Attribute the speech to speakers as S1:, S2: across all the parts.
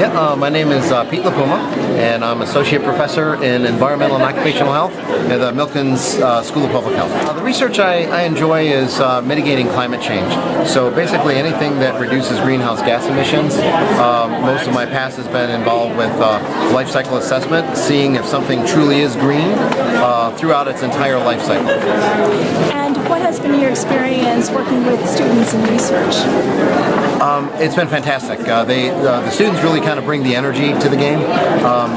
S1: Yeah, uh, my name is uh, Pete LaPuma, and I'm Associate Professor in Environmental and Occupational Health at the Milken's uh, School of Public Health. Uh, the research I, I enjoy is uh, mitigating climate change. So basically anything that reduces greenhouse gas emissions. Um, most of my past has been involved with uh, life cycle assessment, seeing if something truly is green throughout its entire life cycle.
S2: And what has been your experience working with students in research?
S1: Um, it's been fantastic. Uh, they, uh, the students really kind of bring the energy to the game. Um,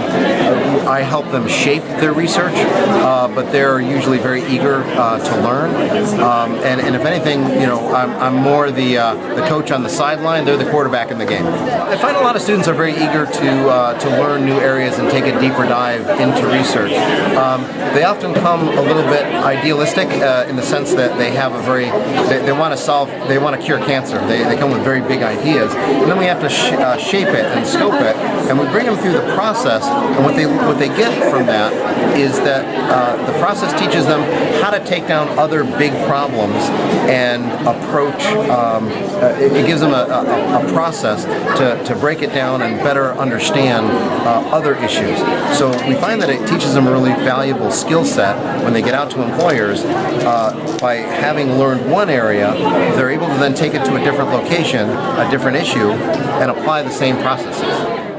S1: I help them shape their research, uh, but they're usually very eager uh, to learn. Um, and, and, if anything, you know, I'm, I'm more the uh, the coach on the sideline. They're the quarterback in the game. I find a lot of students are very eager to uh, to learn new areas and take a deeper dive into research. Um, they often come a little bit idealistic in the sense that they have a very they, they want to solve they want to cure cancer. They, they come with very big big ideas, and then we have to sh uh, shape it and scope it, and we bring them through the process, and what they what they get from that is that uh, the process teaches them how to take down other big problems and approach, um, uh, it, gives them a, a, a, process to, to break it down and better understand uh, other issues. So we find that it teaches them a really valuable skill set when they get out to employers uh, by having learned one area, they're able to then take it to a different location a different issue and apply the same processes.